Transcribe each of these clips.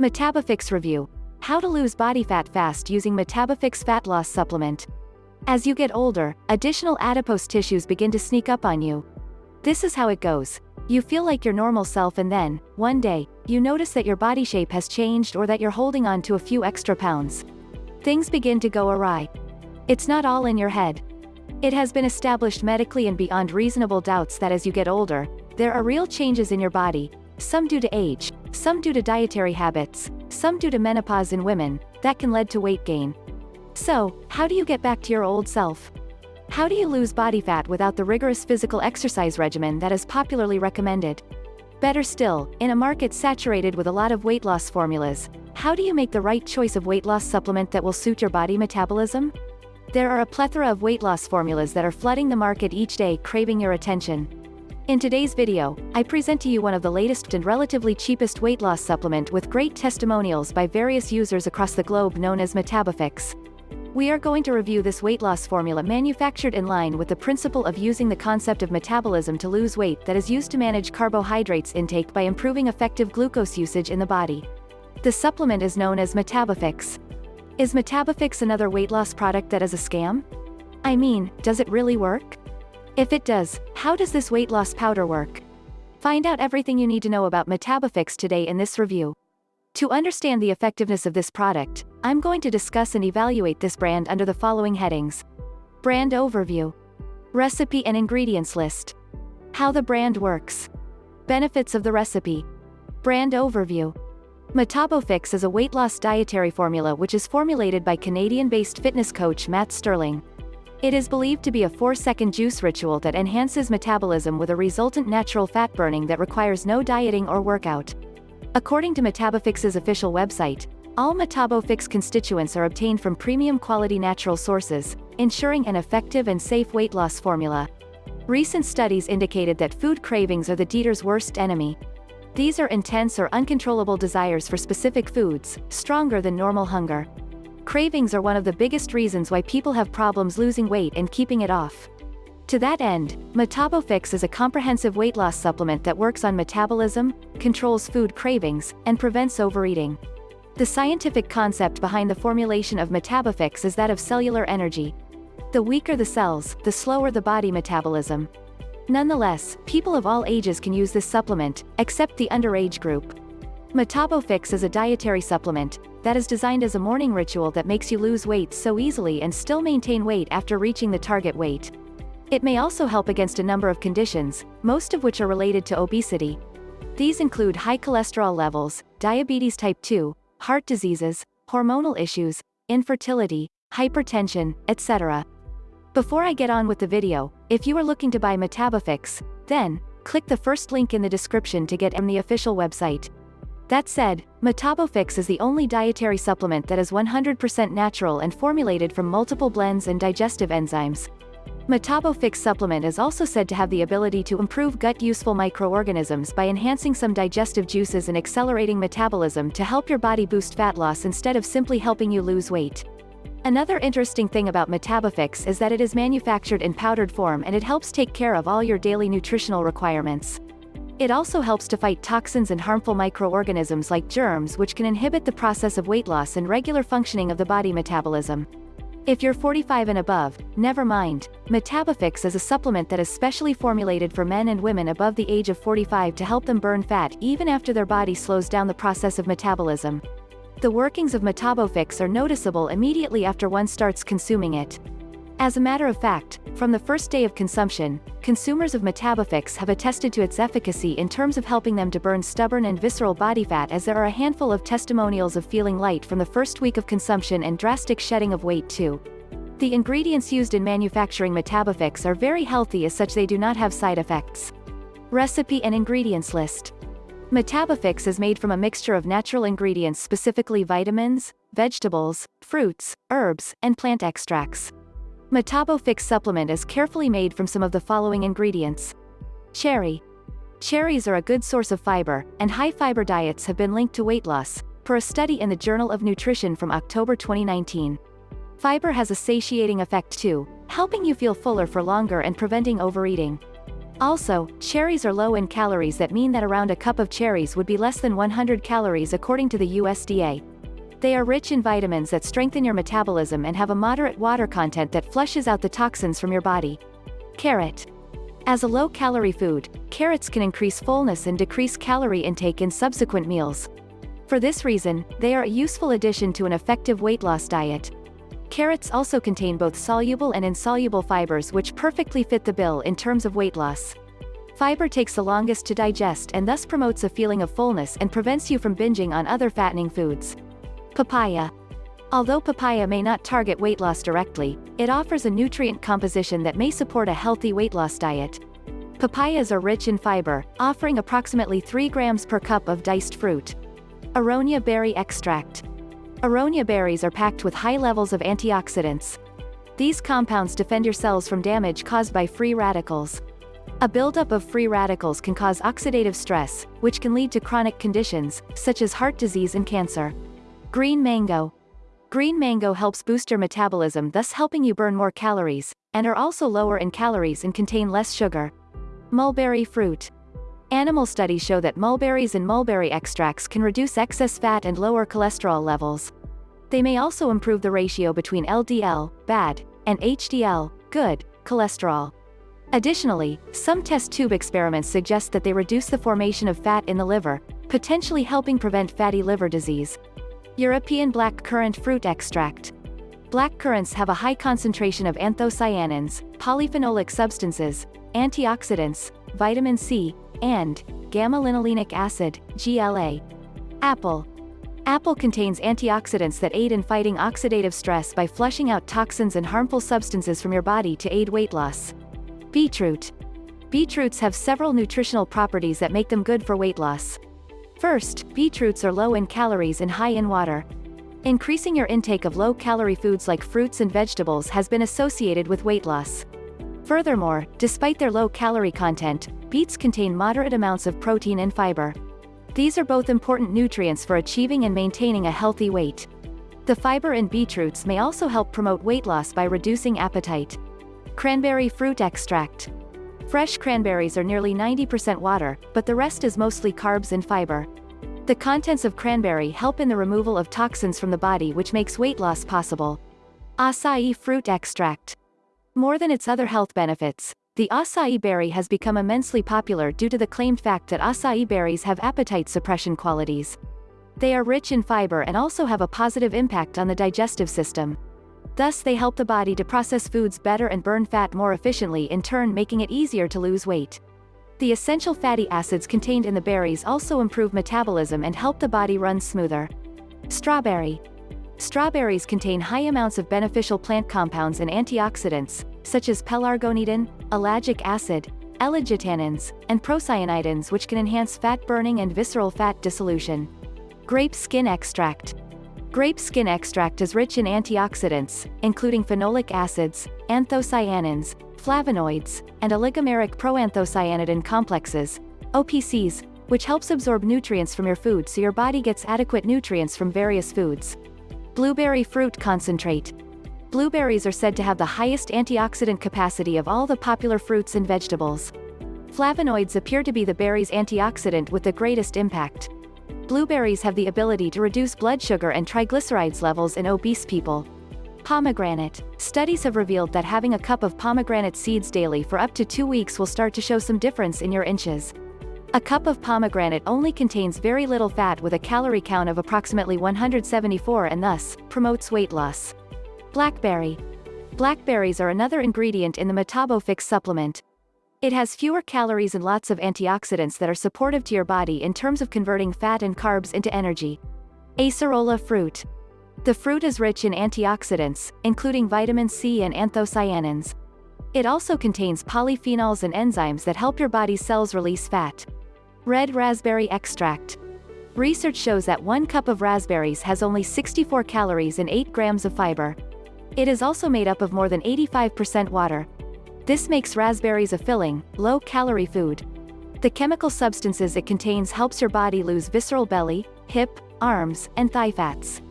Metabofix Review. How to lose body fat fast using Metabofix fat loss supplement. As you get older, additional adipose tissues begin to sneak up on you. This is how it goes. You feel like your normal self and then, one day, you notice that your body shape has changed or that you're holding on to a few extra pounds. Things begin to go awry. It's not all in your head. It has been established medically and beyond reasonable doubts that as you get older, there are real changes in your body, some due to age, some due to dietary habits, some due to menopause in women, that can lead to weight gain. So, how do you get back to your old self? How do you lose body fat without the rigorous physical exercise regimen that is popularly recommended? Better still, in a market saturated with a lot of weight loss formulas, how do you make the right choice of weight loss supplement that will suit your body metabolism? There are a plethora of weight loss formulas that are flooding the market each day craving your attention. In today's video, I present to you one of the latest and relatively cheapest weight loss supplement with great testimonials by various users across the globe known as Metabofix. We are going to review this weight loss formula manufactured in line with the principle of using the concept of metabolism to lose weight that is used to manage carbohydrates intake by improving effective glucose usage in the body. The supplement is known as Metabofix. Is Metabofix another weight loss product that is a scam? I mean, does it really work? If it does, how does this weight loss powder work? Find out everything you need to know about Metabofix today in this review. To understand the effectiveness of this product, I'm going to discuss and evaluate this brand under the following headings. Brand Overview. Recipe and Ingredients List. How the brand works. Benefits of the recipe. Brand Overview. Metabofix is a weight loss dietary formula which is formulated by Canadian-based fitness coach Matt Sterling. It is believed to be a 4-second juice ritual that enhances metabolism with a resultant natural fat burning that requires no dieting or workout. According to Metabofix's official website, all Metabofix constituents are obtained from premium quality natural sources, ensuring an effective and safe weight loss formula. Recent studies indicated that food cravings are the Dieter's worst enemy. These are intense or uncontrollable desires for specific foods, stronger than normal hunger. Cravings are one of the biggest reasons why people have problems losing weight and keeping it off. To that end, Metabofix is a comprehensive weight loss supplement that works on metabolism, controls food cravings, and prevents overeating. The scientific concept behind the formulation of Metabofix is that of cellular energy. The weaker the cells, the slower the body metabolism. Nonetheless, people of all ages can use this supplement, except the underage group. Metabofix is a dietary supplement that is designed as a morning ritual that makes you lose weight so easily and still maintain weight after reaching the target weight. It may also help against a number of conditions, most of which are related to obesity. These include high cholesterol levels, diabetes type 2, heart diseases, hormonal issues, infertility, hypertension, etc. Before I get on with the video, if you are looking to buy Metabofix, then, click the first link in the description to get on the official website. That said, Metabofix is the only dietary supplement that is 100% natural and formulated from multiple blends and digestive enzymes. Metabofix supplement is also said to have the ability to improve gut-useful microorganisms by enhancing some digestive juices and accelerating metabolism to help your body boost fat loss instead of simply helping you lose weight. Another interesting thing about Metabofix is that it is manufactured in powdered form and it helps take care of all your daily nutritional requirements. It also helps to fight toxins and harmful microorganisms like germs which can inhibit the process of weight loss and regular functioning of the body metabolism. If you're 45 and above, never mind, Metabofix is a supplement that is specially formulated for men and women above the age of 45 to help them burn fat even after their body slows down the process of metabolism. The workings of Metabofix are noticeable immediately after one starts consuming it. As a matter of fact, from the first day of consumption, consumers of Metabofix have attested to its efficacy in terms of helping them to burn stubborn and visceral body fat as there are a handful of testimonials of feeling light from the first week of consumption and drastic shedding of weight too. The ingredients used in manufacturing Metabofix are very healthy as such they do not have side effects. Recipe and Ingredients List Metabofix is made from a mixture of natural ingredients specifically vitamins, vegetables, fruits, herbs, and plant extracts. Metabofix supplement is carefully made from some of the following ingredients. Cherry. Cherries are a good source of fiber, and high-fiber diets have been linked to weight loss, per a study in the Journal of Nutrition from October 2019. Fiber has a satiating effect too, helping you feel fuller for longer and preventing overeating. Also, cherries are low in calories that mean that around a cup of cherries would be less than 100 calories according to the USDA. They are rich in vitamins that strengthen your metabolism and have a moderate water content that flushes out the toxins from your body. Carrot. As a low-calorie food, carrots can increase fullness and decrease calorie intake in subsequent meals. For this reason, they are a useful addition to an effective weight loss diet. Carrots also contain both soluble and insoluble fibers which perfectly fit the bill in terms of weight loss. Fiber takes the longest to digest and thus promotes a feeling of fullness and prevents you from binging on other fattening foods. Papaya. Although papaya may not target weight loss directly, it offers a nutrient composition that may support a healthy weight loss diet. Papayas are rich in fiber, offering approximately 3 grams per cup of diced fruit. Aronia berry extract. Aronia berries are packed with high levels of antioxidants. These compounds defend your cells from damage caused by free radicals. A buildup of free radicals can cause oxidative stress, which can lead to chronic conditions, such as heart disease and cancer. Green mango. Green mango helps boost your metabolism thus helping you burn more calories, and are also lower in calories and contain less sugar. Mulberry fruit. Animal studies show that mulberries and mulberry extracts can reduce excess fat and lower cholesterol levels. They may also improve the ratio between LDL, bad, and HDL, good, cholesterol. Additionally, some test tube experiments suggest that they reduce the formation of fat in the liver, potentially helping prevent fatty liver disease. European black currant fruit extract. Black currants have a high concentration of anthocyanins, polyphenolic substances, antioxidants, vitamin C, and gamma-linolenic acid, GLA. Apple. Apple contains antioxidants that aid in fighting oxidative stress by flushing out toxins and harmful substances from your body to aid weight loss. Beetroot. Beetroots have several nutritional properties that make them good for weight loss. First, beetroots are low in calories and high in water. Increasing your intake of low-calorie foods like fruits and vegetables has been associated with weight loss. Furthermore, despite their low calorie content, beets contain moderate amounts of protein and fiber. These are both important nutrients for achieving and maintaining a healthy weight. The fiber in beetroots may also help promote weight loss by reducing appetite. Cranberry fruit extract. Fresh cranberries are nearly 90% water, but the rest is mostly carbs and fiber. The contents of cranberry help in the removal of toxins from the body which makes weight loss possible. Acai fruit extract. More than its other health benefits, the acai berry has become immensely popular due to the claimed fact that acai berries have appetite suppression qualities. They are rich in fiber and also have a positive impact on the digestive system. Thus they help the body to process foods better and burn fat more efficiently in turn making it easier to lose weight. The essential fatty acids contained in the berries also improve metabolism and help the body run smoother. Strawberry. Strawberries contain high amounts of beneficial plant compounds and antioxidants, such as pelargonidin, ellagic acid, ellagitannins, and procyanidins which can enhance fat burning and visceral fat dissolution. Grape skin extract. Grape skin extract is rich in antioxidants, including phenolic acids, anthocyanins, flavonoids, and oligomeric proanthocyanidin complexes, OPCs, which helps absorb nutrients from your food so your body gets adequate nutrients from various foods. Blueberry fruit concentrate. Blueberries are said to have the highest antioxidant capacity of all the popular fruits and vegetables. Flavonoids appear to be the berry's antioxidant with the greatest impact. Blueberries have the ability to reduce blood sugar and triglycerides levels in obese people. Pomegranate. Studies have revealed that having a cup of pomegranate seeds daily for up to two weeks will start to show some difference in your inches. A cup of pomegranate only contains very little fat with a calorie count of approximately 174 and thus, promotes weight loss. Blackberry. Blackberries are another ingredient in the Metabofix supplement. It has fewer calories and lots of antioxidants that are supportive to your body in terms of converting fat and carbs into energy. Acerola fruit. The fruit is rich in antioxidants, including vitamin C and anthocyanins. It also contains polyphenols and enzymes that help your body's cells release fat. Red raspberry extract. Research shows that one cup of raspberries has only 64 calories and 8 grams of fiber. It is also made up of more than 85% water. This makes raspberries a filling, low-calorie food. The chemical substances it contains helps your body lose visceral belly, hip, arms, and thigh fats.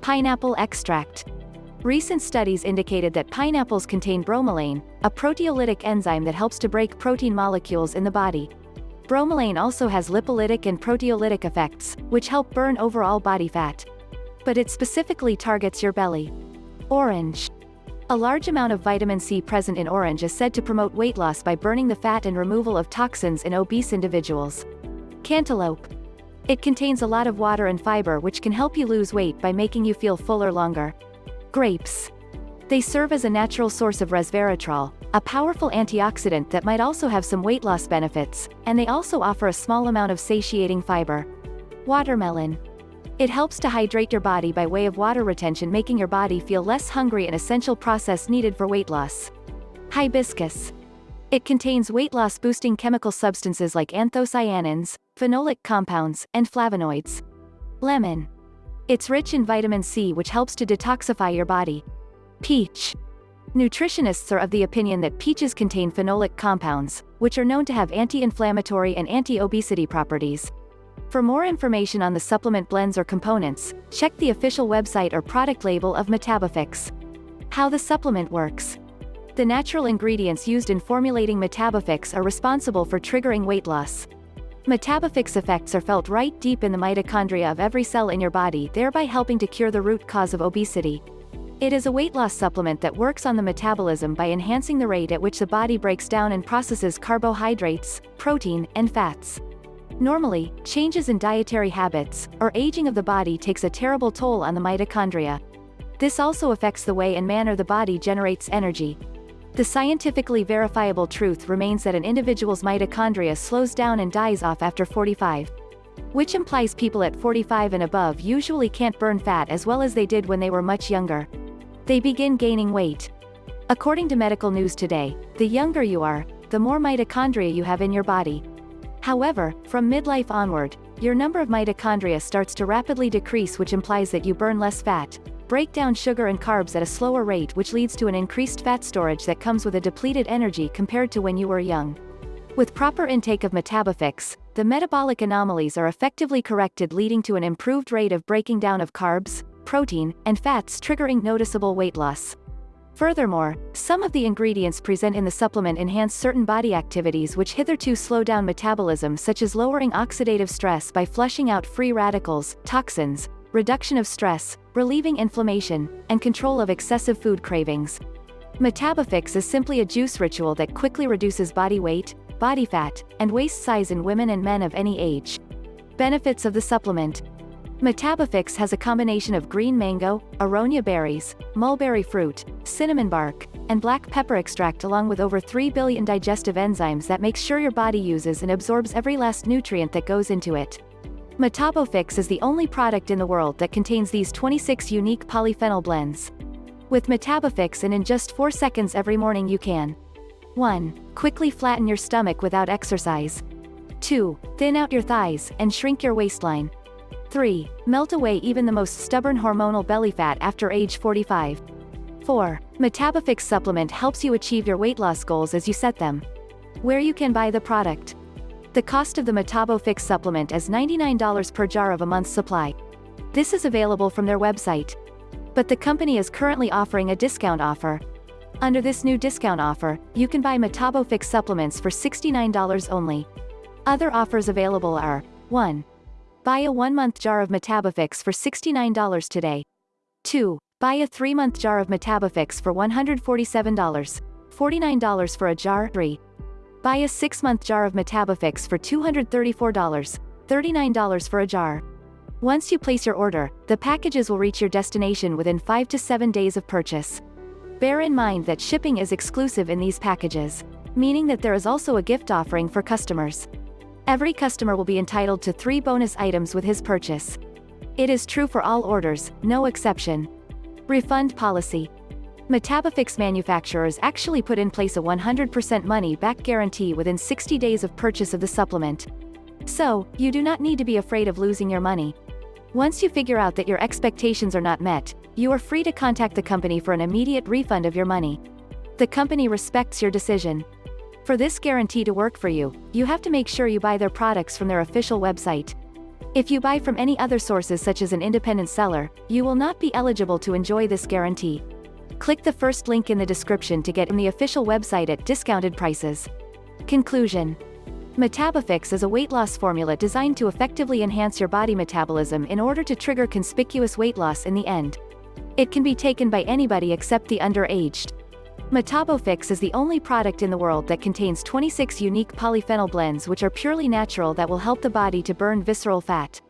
Pineapple extract. Recent studies indicated that pineapples contain bromelain, a proteolytic enzyme that helps to break protein molecules in the body. Bromelain also has lipolytic and proteolytic effects, which help burn overall body fat. But it specifically targets your belly. Orange. A large amount of vitamin C present in orange is said to promote weight loss by burning the fat and removal of toxins in obese individuals. Cantaloupe. It contains a lot of water and fiber which can help you lose weight by making you feel fuller longer. Grapes. They serve as a natural source of resveratrol, a powerful antioxidant that might also have some weight loss benefits, and they also offer a small amount of satiating fiber. Watermelon. It helps to hydrate your body by way of water retention making your body feel less hungry an essential process needed for weight loss. Hibiscus. It contains weight loss boosting chemical substances like anthocyanins, phenolic compounds, and flavonoids. Lemon. It's rich in vitamin C which helps to detoxify your body. Peach. Nutritionists are of the opinion that peaches contain phenolic compounds, which are known to have anti-inflammatory and anti-obesity properties, for more information on the supplement blends or components, check the official website or product label of Metabofix. How the supplement works. The natural ingredients used in formulating Metabofix are responsible for triggering weight loss. Metabofix effects are felt right deep in the mitochondria of every cell in your body thereby helping to cure the root cause of obesity. It is a weight loss supplement that works on the metabolism by enhancing the rate at which the body breaks down and processes carbohydrates, protein, and fats. Normally, changes in dietary habits, or aging of the body takes a terrible toll on the mitochondria. This also affects the way and manner the body generates energy. The scientifically verifiable truth remains that an individual's mitochondria slows down and dies off after 45. Which implies people at 45 and above usually can't burn fat as well as they did when they were much younger. They begin gaining weight. According to Medical News Today, the younger you are, the more mitochondria you have in your body. However, from midlife onward, your number of mitochondria starts to rapidly decrease which implies that you burn less fat, break down sugar and carbs at a slower rate which leads to an increased fat storage that comes with a depleted energy compared to when you were young. With proper intake of Metabofix, the metabolic anomalies are effectively corrected leading to an improved rate of breaking down of carbs, protein, and fats triggering noticeable weight loss. Furthermore, some of the ingredients present in the supplement enhance certain body activities which hitherto slow down metabolism such as lowering oxidative stress by flushing out free radicals, toxins, reduction of stress, relieving inflammation, and control of excessive food cravings. Metabofix is simply a juice ritual that quickly reduces body weight, body fat, and waist size in women and men of any age. Benefits of the supplement Metabofix has a combination of green mango, aronia berries, mulberry fruit, cinnamon bark, and black pepper extract along with over 3 billion digestive enzymes that make sure your body uses and absorbs every last nutrient that goes into it. Metabofix is the only product in the world that contains these 26 unique polyphenol blends. With Metabofix and in just 4 seconds every morning you can 1. Quickly flatten your stomach without exercise. 2. Thin out your thighs and shrink your waistline. 3. Melt away even the most stubborn hormonal belly fat after age 45. 4. Metabofix supplement helps you achieve your weight loss goals as you set them. Where you can buy the product. The cost of the Metabofix supplement is $99 per jar of a month's supply. This is available from their website. But the company is currently offering a discount offer. Under this new discount offer, you can buy Metabofix supplements for $69 only. Other offers available are 1. Buy a one-month jar of Metabofix for $69 today. 2. Buy a three-month jar of Metabofix for $147. $49 for a jar. 3. Buy a six-month jar of Metabofix for $234. $39 for a jar. Once you place your order, the packages will reach your destination within 5 to 7 days of purchase. Bear in mind that shipping is exclusive in these packages, meaning that there is also a gift offering for customers. Every customer will be entitled to three bonus items with his purchase. It is true for all orders, no exception. Refund policy. Metabofix manufacturers actually put in place a 100% money-back guarantee within 60 days of purchase of the supplement. So, you do not need to be afraid of losing your money. Once you figure out that your expectations are not met, you are free to contact the company for an immediate refund of your money. The company respects your decision. For this guarantee to work for you, you have to make sure you buy their products from their official website. If you buy from any other sources such as an independent seller, you will not be eligible to enjoy this guarantee. Click the first link in the description to get in the official website at discounted prices. Conclusion Metabofix is a weight loss formula designed to effectively enhance your body metabolism in order to trigger conspicuous weight loss in the end. It can be taken by anybody except the underaged. Metabofix is the only product in the world that contains 26 unique polyphenol blends which are purely natural that will help the body to burn visceral fat.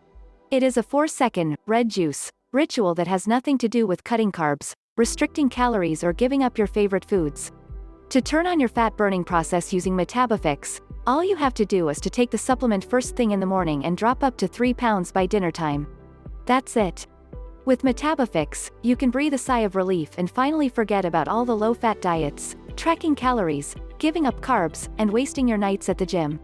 It is a 4-second, red juice, ritual that has nothing to do with cutting carbs, restricting calories or giving up your favorite foods. To turn on your fat-burning process using Metabofix, all you have to do is to take the supplement first thing in the morning and drop up to 3 pounds by dinner time. That's it. With Metabofix, you can breathe a sigh of relief and finally forget about all the low-fat diets, tracking calories, giving up carbs, and wasting your nights at the gym.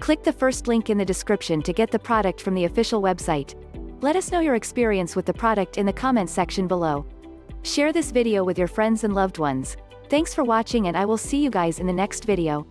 Click the first link in the description to get the product from the official website. Let us know your experience with the product in the comments section below. Share this video with your friends and loved ones. Thanks for watching and I will see you guys in the next video.